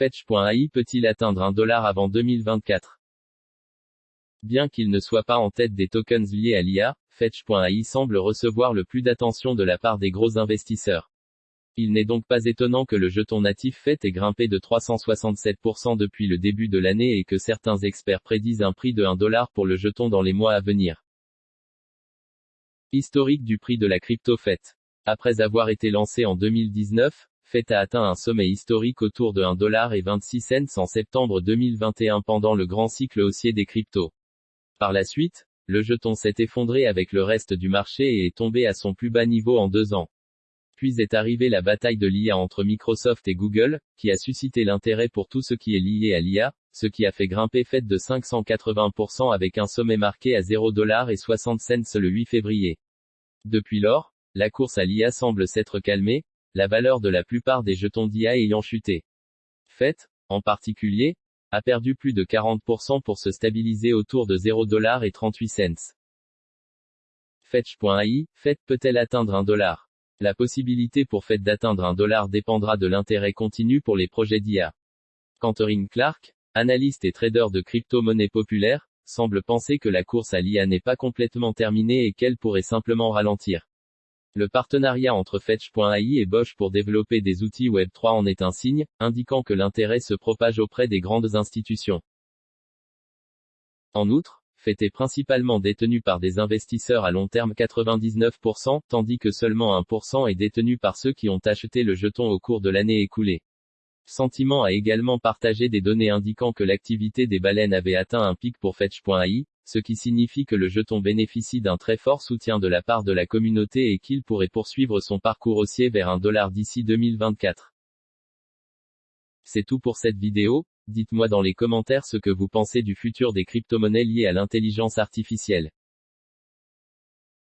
Fetch.ai peut-il atteindre un dollar avant 2024 Bien qu'il ne soit pas en tête des tokens liés à l'IA, Fetch.ai semble recevoir le plus d'attention de la part des gros investisseurs. Il n'est donc pas étonnant que le jeton natif FET ait grimpé de 367% depuis le début de l'année et que certains experts prédisent un prix de 1 dollar pour le jeton dans les mois à venir. Historique du prix de la crypto FET. Après avoir été lancé en 2019, FET a atteint un sommet historique autour de 1,26$ en septembre 2021 pendant le grand cycle haussier des cryptos. Par la suite, le jeton s'est effondré avec le reste du marché et est tombé à son plus bas niveau en deux ans. Puis est arrivée la bataille de l'IA entre Microsoft et Google, qui a suscité l'intérêt pour tout ce qui est lié à l'IA, ce qui a fait grimper FET de 580% avec un sommet marqué à 0,60$ le 8 février. Depuis lors, la course à l'IA semble s'être calmée, la valeur de la plupart des jetons d'IA ayant chuté. FET, en particulier, a perdu plus de 40% pour se stabiliser autour de 0,38 cents. Fetch.ai, FET peut-elle atteindre un dollar? La possibilité pour FET d'atteindre un dollar dépendra de l'intérêt continu pour les projets d'IA. Cantorin Clark, analyste et trader de crypto-monnaies populaires, semble penser que la course à l'IA n'est pas complètement terminée et qu'elle pourrait simplement ralentir. Le partenariat entre Fetch.ai et Bosch pour développer des outils Web3 en est un signe, indiquant que l'intérêt se propage auprès des grandes institutions. En outre, FET est principalement détenu par des investisseurs à long terme 99%, tandis que seulement 1% est détenu par ceux qui ont acheté le jeton au cours de l'année écoulée. Sentiment a également partagé des données indiquant que l'activité des baleines avait atteint un pic pour Fetch.ai, ce qui signifie que le jeton bénéficie d'un très fort soutien de la part de la communauté et qu'il pourrait poursuivre son parcours haussier vers un dollar d'ici 2024. C'est tout pour cette vidéo, dites-moi dans les commentaires ce que vous pensez du futur des crypto-monnaies liées à l'intelligence artificielle.